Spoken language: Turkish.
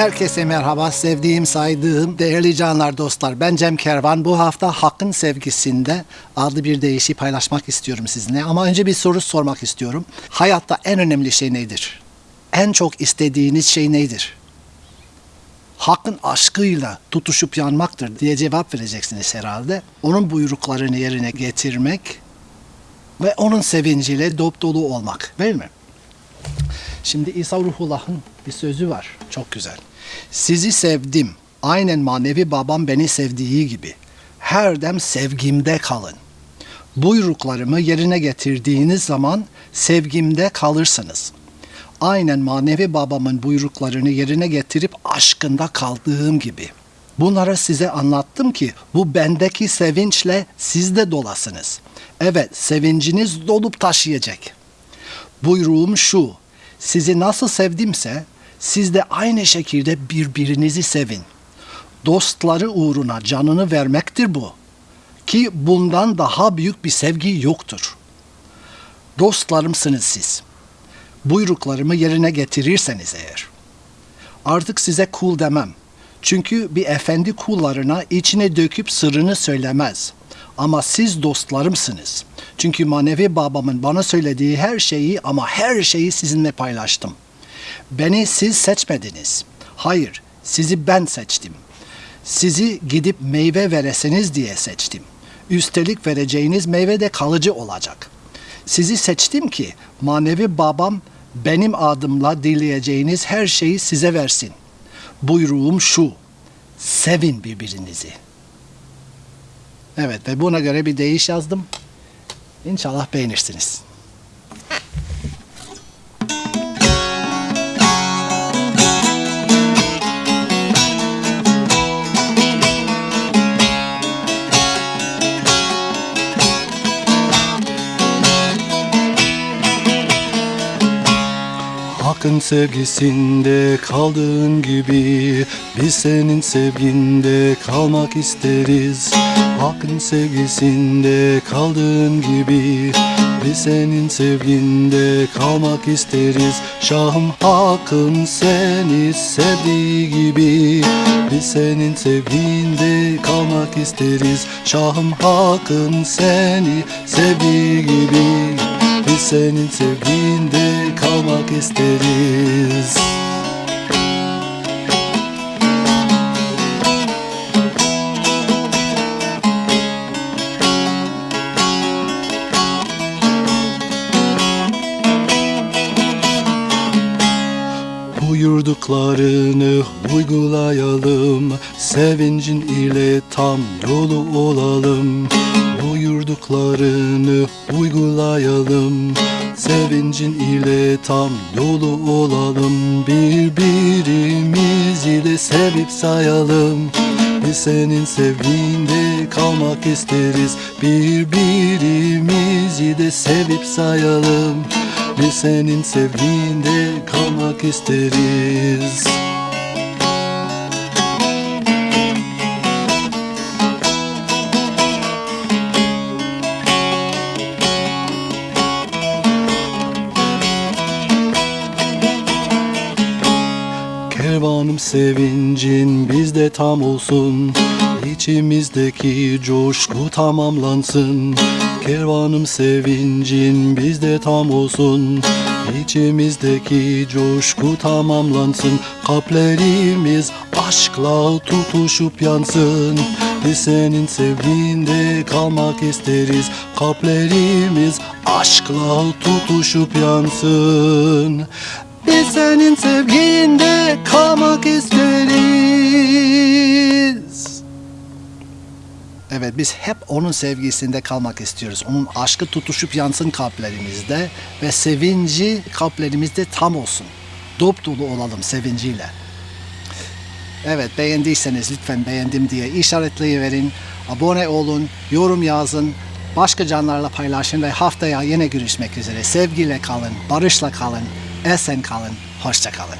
Herkese merhaba, sevdiğim, saydığım, değerli canlar, dostlar. Ben Cem Kervan. Bu hafta Hakkın Sevgisinde adlı bir deyişi paylaşmak istiyorum sizinle. Ama önce bir soru sormak istiyorum. Hayatta en önemli şey nedir? En çok istediğiniz şey nedir? Hakkın aşkıyla tutuşup yanmaktır diye cevap vereceksiniz herhalde. Onun buyruklarını yerine getirmek ve onun sevinciyle dop dolu olmak değil mi? Şimdi İsa Ruhullah'ın bir sözü var. Çok güzel. Sizi sevdim. Aynen manevi babam beni sevdiği gibi. Her dem sevgimde kalın. Buyruklarımı yerine getirdiğiniz zaman sevgimde kalırsınız. Aynen manevi babamın buyruklarını yerine getirip aşkında kaldığım gibi. Bunları size anlattım ki bu bendeki sevinçle siz de dolasınız. Evet sevinciniz dolup taşıyacak. Buyruğum şu, sizi nasıl sevdimse siz de aynı şekilde birbirinizi sevin. Dostları uğruna canını vermektir bu. Ki bundan daha büyük bir sevgi yoktur. Dostlarımsınız siz. Buyruklarımı yerine getirirseniz eğer. Artık size kul demem. Çünkü bir efendi kullarına içine döküp sırrını söylemez. Ama siz dostlarımsınız. Çünkü manevi babamın bana söylediği her şeyi ama her şeyi sizinle paylaştım. Beni siz seçmediniz. Hayır, sizi ben seçtim. Sizi gidip meyve vereseniz diye seçtim. Üstelik vereceğiniz meyve de kalıcı olacak. Sizi seçtim ki manevi babam benim adımla dileyeceğiniz her şeyi size versin. Buyruğum şu, sevin birbirinizi. Evet ve buna göre bir deyiş yazdım. İnşallah beğenirsiniz. Hakkın sevgisinde kaldığın gibi Biz senin sevginde kalmak isteriz. Hakkın sevgisinde kaldığın gibi Biz senin sevginde kalmak isteriz. Şahım Hakkın seni sevdiği gibi Biz senin sevginde kalmak isteriz. Şahım Hakkın seni sevdiği gibi biz senin sevginde kalmak isteriz. Buyurduklarını uygulayalım. Sevincin ile tam yolu olalım Buyurduklarını uygulayalım. Sevincin ile tam yolu olalım. Birbirimizi de sevip sayalım. Biz senin sevginde kalmak isteriz. Birbirimizi de sevip sayalım. Biz senin sevginde kalmak isteriz Kervanım sevincin bizde tam olsun. İçimizdeki coşku tamamlansın. Kervanım sevincin bizde tam olsun. İçimizdeki coşku tamamlansın. Kalplerimiz aşkla tutuşup yansın. Biz senin sevginde kalmak isteriz. Kalplerimiz aşkla tutuşup yansın biz senin sevginde kalmak isteriz. Evet biz hep onun sevgisinde kalmak istiyoruz. Onun aşkı tutuşup yansın kalplerimizde ve sevinci kalplerimizde tam olsun. Dop dolu olalım sevinciyle. Evet beğendiyseniz lütfen beğendim diye işaretleyiverin. Abone olun, yorum yazın, başka canlarla paylaşın ve haftaya yine görüşmek üzere. Sevgiyle kalın, barışla kalın, esen kalın, hoşça kalın.